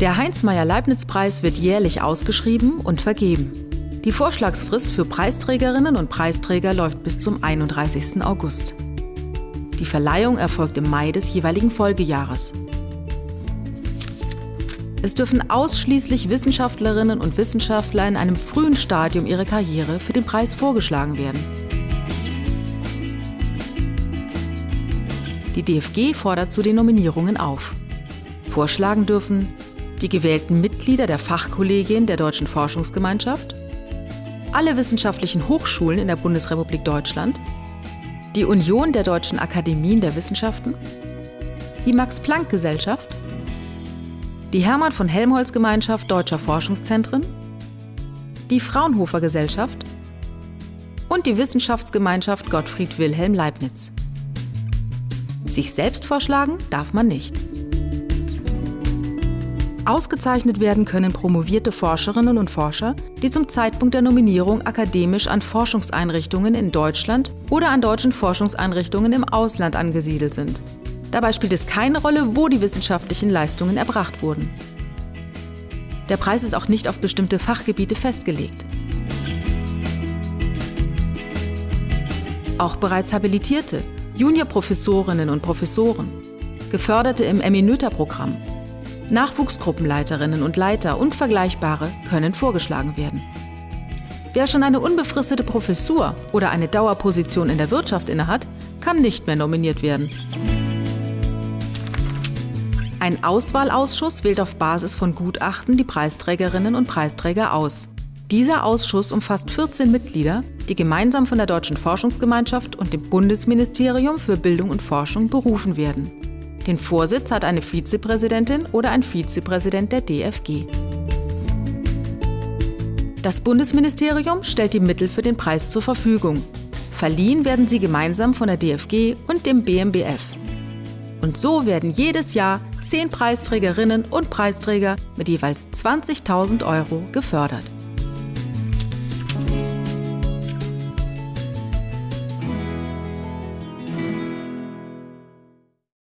Der Heinz-Meyer-Leibniz-Preis wird jährlich ausgeschrieben und vergeben. Die Vorschlagsfrist für Preisträgerinnen und Preisträger läuft bis zum 31. August. Die Verleihung erfolgt im Mai des jeweiligen Folgejahres. Es dürfen ausschließlich Wissenschaftlerinnen und Wissenschaftler in einem frühen Stadium ihrer Karriere für den Preis vorgeschlagen werden. Die DFG fordert zu den Nominierungen auf. Vorschlagen dürfen die gewählten Mitglieder der Fachkollegien der Deutschen Forschungsgemeinschaft, alle wissenschaftlichen Hochschulen in der Bundesrepublik Deutschland, die Union der Deutschen Akademien der Wissenschaften, die Max-Planck-Gesellschaft, die Hermann von Helmholtz Gemeinschaft Deutscher Forschungszentren, die Fraunhofer Gesellschaft und die Wissenschaftsgemeinschaft Gottfried Wilhelm Leibniz. Sich selbst vorschlagen darf man nicht. Ausgezeichnet werden können promovierte Forscherinnen und Forscher, die zum Zeitpunkt der Nominierung akademisch an Forschungseinrichtungen in Deutschland oder an deutschen Forschungseinrichtungen im Ausland angesiedelt sind. Dabei spielt es keine Rolle, wo die wissenschaftlichen Leistungen erbracht wurden. Der Preis ist auch nicht auf bestimmte Fachgebiete festgelegt. Auch bereits habilitierte, Juniorprofessorinnen und Professoren, Geförderte im Eminöter-Programm Nachwuchsgruppenleiterinnen und Leiter und Vergleichbare können vorgeschlagen werden. Wer schon eine unbefristete Professur oder eine Dauerposition in der Wirtschaft innehat, kann nicht mehr nominiert werden. Ein Auswahlausschuss wählt auf Basis von Gutachten die Preisträgerinnen und Preisträger aus. Dieser Ausschuss umfasst 14 Mitglieder, die gemeinsam von der Deutschen Forschungsgemeinschaft und dem Bundesministerium für Bildung und Forschung berufen werden. Den Vorsitz hat eine Vizepräsidentin oder ein Vizepräsident der DFG. Das Bundesministerium stellt die Mittel für den Preis zur Verfügung. Verliehen werden sie gemeinsam von der DFG und dem BMBF. Und so werden jedes Jahr zehn Preisträgerinnen und Preisträger mit jeweils 20.000 Euro gefördert.